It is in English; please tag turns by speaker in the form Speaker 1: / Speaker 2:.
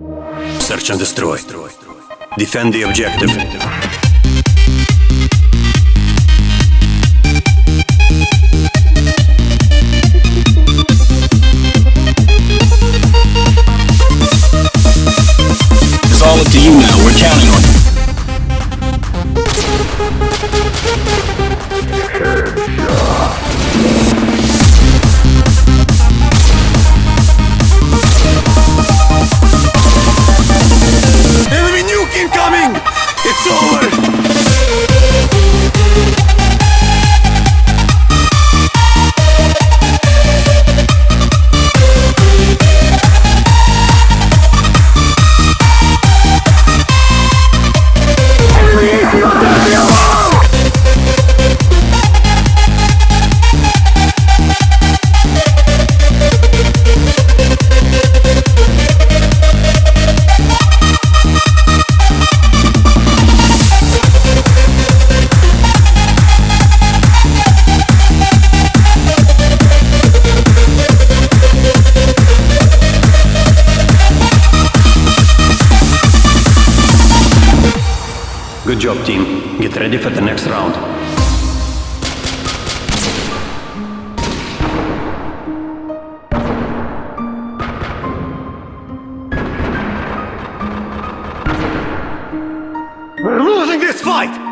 Speaker 1: Search and destroy. Defend the objective.
Speaker 2: It's all up to you now. We're counting on you.
Speaker 1: Enemy Good job, team. Get ready for the next round. We're losing this fight!